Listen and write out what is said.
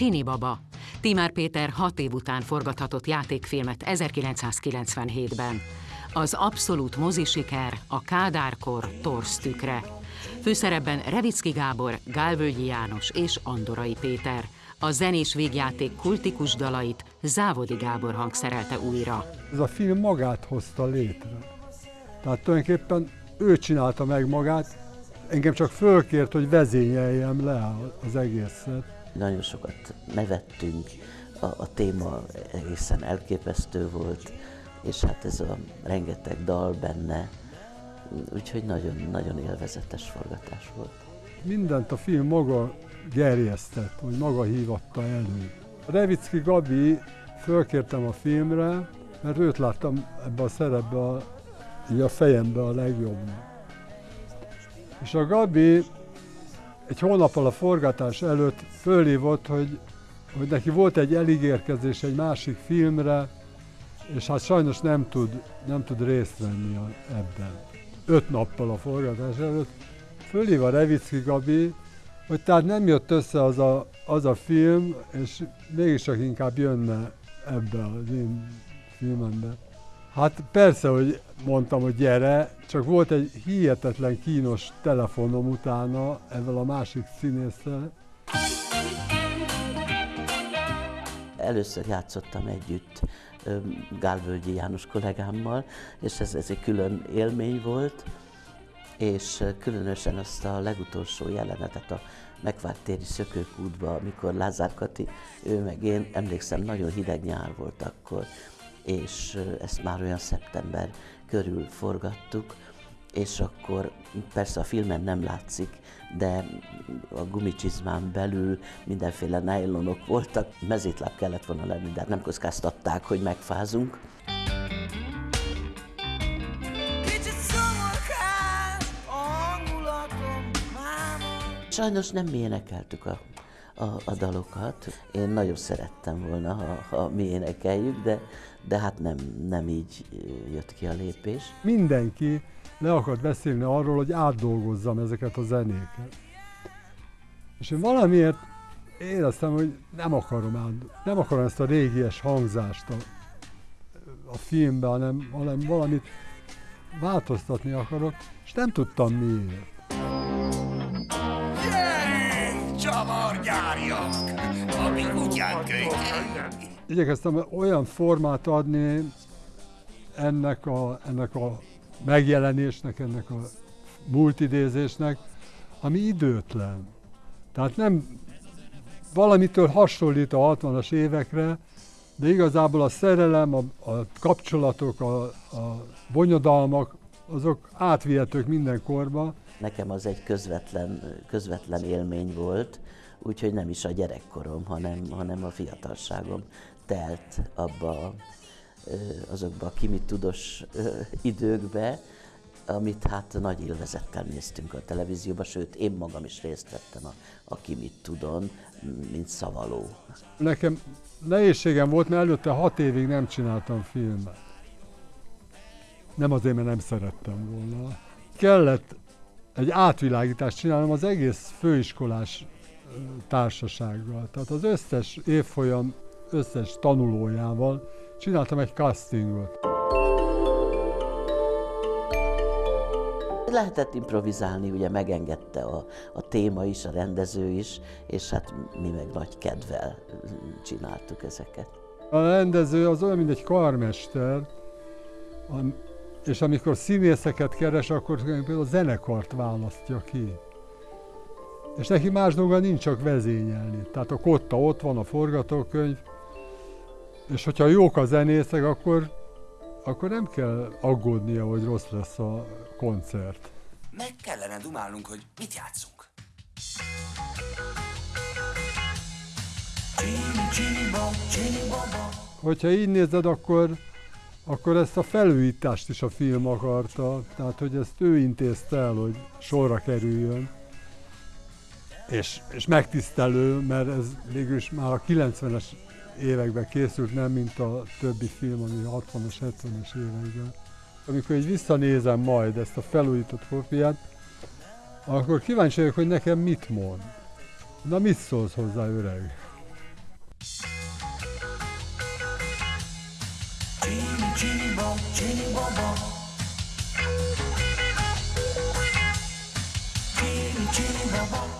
Csini Baba. Timár Péter hat év után forgathatott játékfilmet 1997-ben. Az abszolút mozisiker a Kádárkor torsztükre. Főszerepben Revicki Gábor, Gálvölgyi János és Andorai Péter. A zenés végjáték kultikus dalait Závodi Gábor hangszerelte újra. Ez a film magát hozta létre. Tehát tulajdonképpen ő csinálta meg magát, engem csak fölkért, hogy vezényeljem le az egészet. Nagyon sokat nevettünk, a, a téma egészen elképesztő volt, és hát ez a rengeteg dal benne, úgyhogy nagyon-nagyon élvezetes forgatás volt. Mindent a film maga gerjesztett, hogy maga hívatta elő. Revicki Gabi fölkértem a filmre, mert őt láttam ebbe a szerepbe a, a fejembe a legjobb. És a Gabi egy hónappal a forgatás előtt fölhívott, hogy, hogy neki volt egy eligérkezés egy másik filmre, és hát sajnos nem tud, nem tud részt venni ebben. Öt nappal a forgatás előtt fölhív a Revicki Gabi, hogy tehát nem jött össze az a, az a film, és mégis inkább jönne ebbe az én filmembe. Hát persze, hogy mondtam, hogy gyere, csak volt egy hihetetlen kínos telefonom utána ezzel a másik színésszel. Először játszottam együtt Gálvölgyi János kollégámmal, és ez, ez egy külön élmény volt, és különösen azt a legutolsó jelenetet a megvárt téri szökőkútba, amikor Lázár Kati, ő meg én, emlékszem, nagyon hideg nyár volt akkor, és ezt már olyan szeptember körül forgattuk, és akkor persze a filmen nem látszik, de a gumicsizmán belül mindenféle nájlonok voltak, mezétláb kellett volna lenni, de hát nem kockáztatták, hogy megfázunk. Sajnos nem mi énekeltük a, a, a dalokat. Én nagyon szerettem volna, ha, ha mi énekeljük, de, de hát nem, nem így jött ki a lépés. Mindenki le akart beszélni arról, hogy átdolgozzam ezeket a zenéket. És én valamiért éreztem, hogy nem akarom át, nem akarom ezt a régies hangzást a, a filmbe, hanem, hanem valamit változtatni akarok, és nem tudtam miért. Csavargyárjak, ami kutyán Igyekeztem olyan formát adni ennek a, ennek a megjelenésnek, ennek a multidézésnek, ami időtlen. Tehát nem valamitől hasonlít a 60-as évekre, de igazából a szerelem, a, a kapcsolatok, a, a bonyodalmak, azok átvihetők minden korba. Nekem az egy közvetlen, közvetlen élmény volt, úgyhogy nem is a gyerekkorom, hanem, hanem a fiatalságom telt abba azokba a kimit tudós időkbe, amit hát nagy élvezettel néztünk a televízióban, sőt, én magam is részt vettem a, a Ki tudon, mint szavaló. Nekem nehézségem volt, mert előtte hat évig nem csináltam filmet. Nem azért, mert nem szerettem volna. Kellett egy átvilágítást csinálnom az egész főiskolás társasággal. Tehát az összes évfolyam összes tanulójával csináltam egy castingot. Lehetett improvizálni, ugye megengedte a, a téma is, a rendező is, és hát mi meg nagy kedvel csináltuk ezeket. A rendező az olyan, mint egy karmester, és amikor színészeket keres, akkor például a zenekart választja ki. És neki más dolga nincs csak vezényelni. Tehát a kotta ott van, a forgatókönyv, és hogyha jók a zenészek, akkor, akkor nem kell aggódnia, hogy rossz lesz a koncert. Meg kellene dumálnunk, hogy mit játszunk. Hogyha így nézed, akkor, akkor ezt a felújítást is a film akarta, tehát hogy ezt ő intézte el, hogy sorra kerüljön és, és megtisztelő, mert ez végülis már a 90-es években készült, nem mint a többi film, ami a 60-as, 70-es években. Amikor így visszanézem majd ezt a felújított kopiát, akkor kíváncsi vagyok, hogy nekem mit mond. Na mit szólsz hozzá, öreg? Csini, csini, bom, csini, bom, bom. Chili, chili.